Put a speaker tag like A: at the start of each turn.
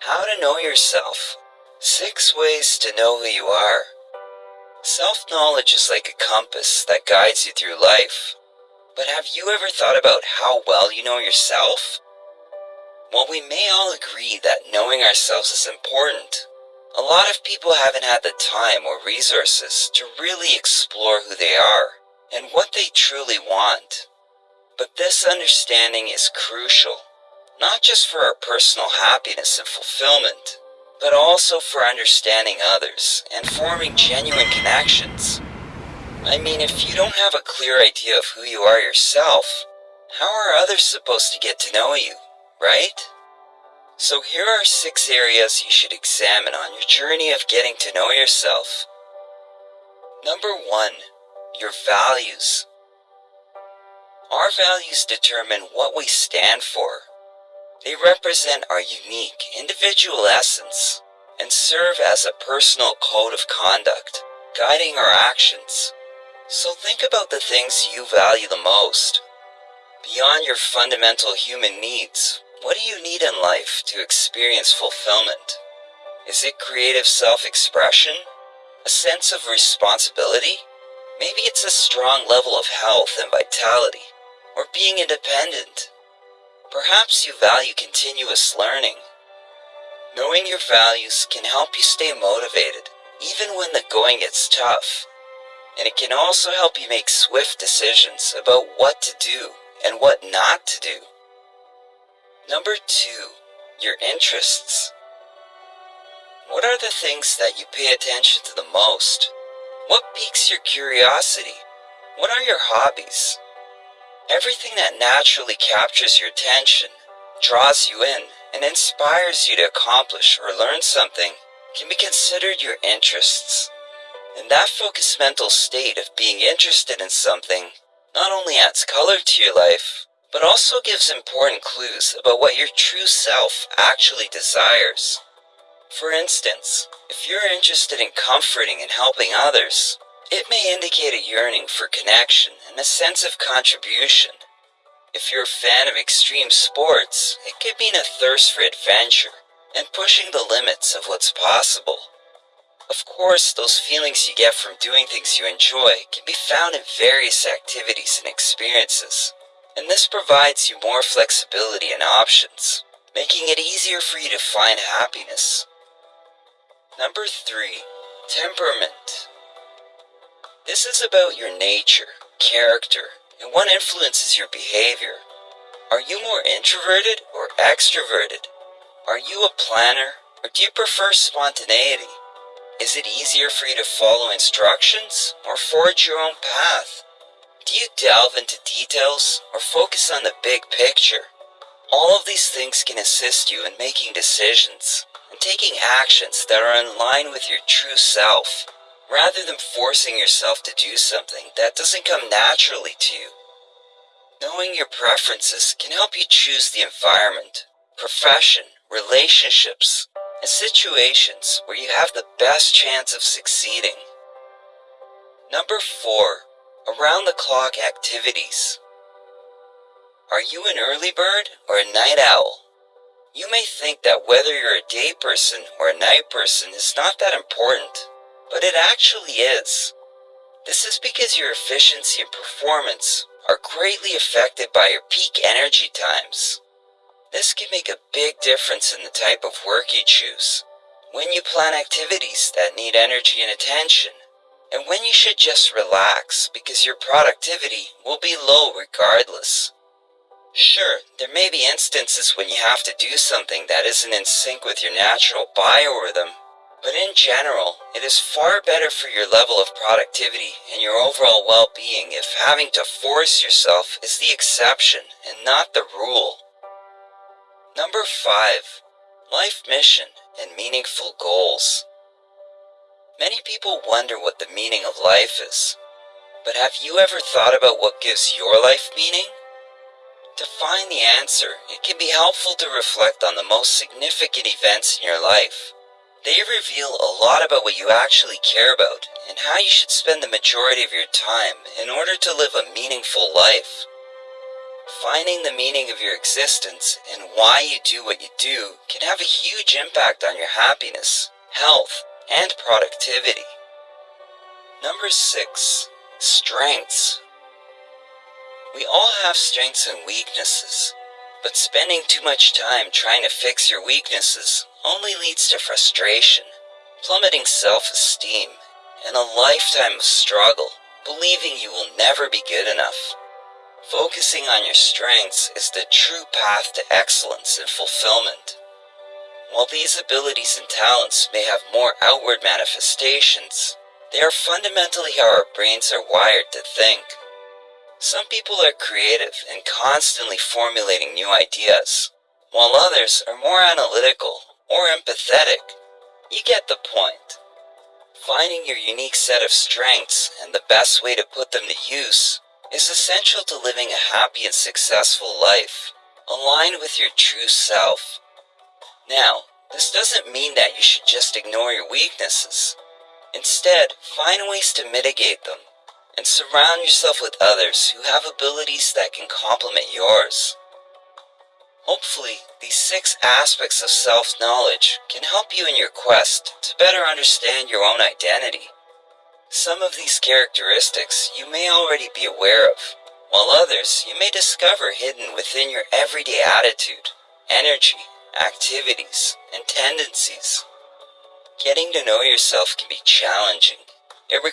A: How to know yourself. Six ways to know who you are. Self knowledge is like a compass that guides you through life. But have you ever thought about how well you know yourself? While we may all agree that knowing ourselves is important, a lot of people haven't had the time or resources to really explore who they are and what they truly want. But this understanding is crucial, not just for our personal happiness and fulfillment, but also for understanding others and forming genuine connections. I mean, if you don't have a clear idea of who you are yourself, how are others supposed to get to know you, right? So here are six areas you should examine on your journey of getting to know yourself. Number one, your values. Our values determine what we stand for. They represent our unique individual essence and serve as a personal code of conduct, guiding our actions. So think about the things you value the most. Beyond your fundamental human needs, what do you need in life to experience fulfillment? Is it creative self-expression? A sense of responsibility? Maybe it's a strong level of health and vitality, or being independent. Perhaps you value continuous learning. Knowing your values can help you stay motivated, even when the going gets tough and it can also help you make swift decisions about what to do and what not to do. Number two, your interests. What are the things that you pay attention to the most? What piques your curiosity? What are your hobbies? Everything that naturally captures your attention, draws you in, and inspires you to accomplish or learn something can be considered your interests. And that focused mental state of being interested in something not only adds color to your life, but also gives important clues about what your true self actually desires. For instance, if you're interested in comforting and helping others, it may indicate a yearning for connection and a sense of contribution. If you're a fan of extreme sports, it could mean a thirst for adventure and pushing the limits of what's possible. Of course, those feelings you get from doing things you enjoy can be found in various activities and experiences, and this provides you more flexibility and options, making it easier for you to find happiness. Number 3. Temperament. This is about your nature, character, and what influences your behavior. Are you more introverted or extroverted? Are you a planner, or do you prefer spontaneity? Is it easier for you to follow instructions or forge your own path? Do you delve into details or focus on the big picture? All of these things can assist you in making decisions and taking actions that are in line with your true self, rather than forcing yourself to do something that doesn't come naturally to you. Knowing your preferences can help you choose the environment, profession, relationships, and situations where you have the best chance of succeeding. Number 4. Around the clock activities. Are you an early bird or a night owl? You may think that whether you're a day person or a night person is not that important, but it actually is. This is because your efficiency and performance are greatly affected by your peak energy times. This can make a big difference in the type of work you choose, when you plan activities that need energy and attention, and when you should just relax because your productivity will be low regardless. Sure, there may be instances when you have to do something that isn't in sync with your natural biorhythm, but in general, it is far better for your level of productivity and your overall well-being if having to force yourself is the exception and not the rule. Number 5. Life mission and meaningful goals. Many people wonder what the meaning of life is. But have you ever thought about what gives your life meaning? To find the answer, it can be helpful to reflect on the most significant events in your life. They reveal a lot about what you actually care about and how you should spend the majority of your time in order to live a meaningful life. Finding the meaning of your existence and why you do what you do can have a huge impact on your happiness, health, and productivity. Number 6. Strengths. We all have strengths and weaknesses, but spending too much time trying to fix your weaknesses only leads to frustration, plummeting self-esteem, and a lifetime of struggle, believing you will never be good enough. Focusing on your strengths is the true path to excellence and fulfillment. While these abilities and talents may have more outward manifestations, they are fundamentally how our brains are wired to think. Some people are creative and constantly formulating new ideas, while others are more analytical or empathetic. You get the point. Finding your unique set of strengths and the best way to put them to use is essential to living a happy and successful life, aligned with your true self. Now, this doesn't mean that you should just ignore your weaknesses. Instead, find ways to mitigate them and surround yourself with others who have abilities that can complement yours. Hopefully, these six aspects of self-knowledge can help you in your quest to better understand your own identity. Some of these characteristics you may already be aware of, while others you may discover hidden within your everyday attitude, energy, activities, and tendencies. Getting to know yourself can be challenging. It